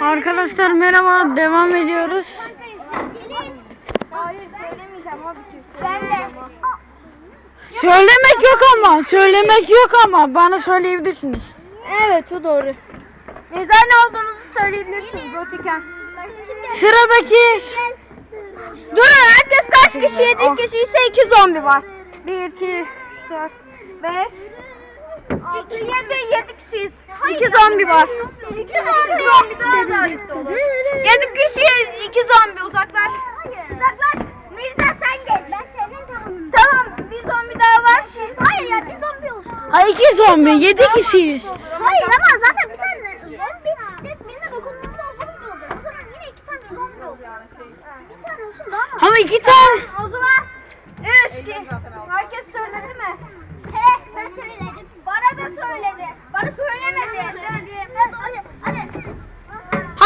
Arkadaşlar merhaba devam ediyoruz. Hayır söylemeyeceğim abi. Ben de. Söylemek yok ama söylemek yok ama bana söyleyebilirsiniz. Evet o doğru. Mezar ne olduğunuzu söyleyebilirsiniz o tüken. Sıradaki Durun herkes kaç kişi? 7 kişi ise 2 zombi var. 1, 2, 4, 5, 6, 7, 7 kişiyiz. 2 zombi var. 2 zombi daha da. 7 kişiyiz 2 zombi uzaklaş. Uzaklaş. Mirza sen gel. Ben senin tamamım. Tamam bir zombi daha var. Hayır ya bir zombi olsun. Ay iki zombi yedi kişiyiz. Hayır ama zaten bir tane zombi tek birine dokunduğunda o zombi oluyor. O zaman yine iki tane zombi oluyor. Bir tane olsun daha mı? Ama iki tane. O zaman üç, iki. Herkes söyledi mi? He ben söyledim. Bana da söyledi. Bana söylemedi. Hadi hadi. Hadi başlıyoruz. Ölçeğe bir oynamıyorum. Hadi arkadaş. Aa şey seçtim. Uzaklaş. Şey seçti mi?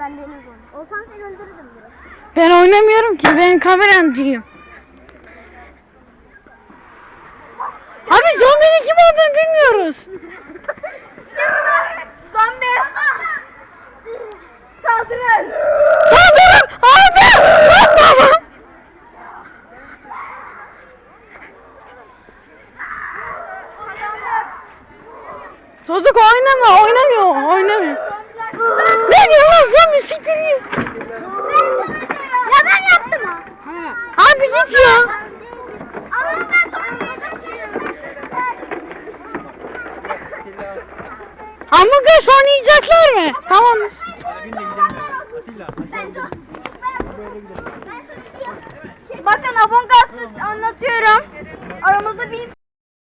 Ben deniz onu. Olsan seni öldürürdüm biraz. Ben oynamıyorum ki ben kameramcıyım. Abi zombinin kim olduğunu bilmiyoruz. Zombi. Saldırın. Saldırın! Abi! Saldırın! Çocuk oynama, oynamıyor, oynamıyor. Ben yalansam bir siktireyim. Ya ben yaptım ha. Abi git ya. Ama ben Hamburger sonra yiyecekler mi? Tamam. Bakın abon anlatıyorum. Aramızda bir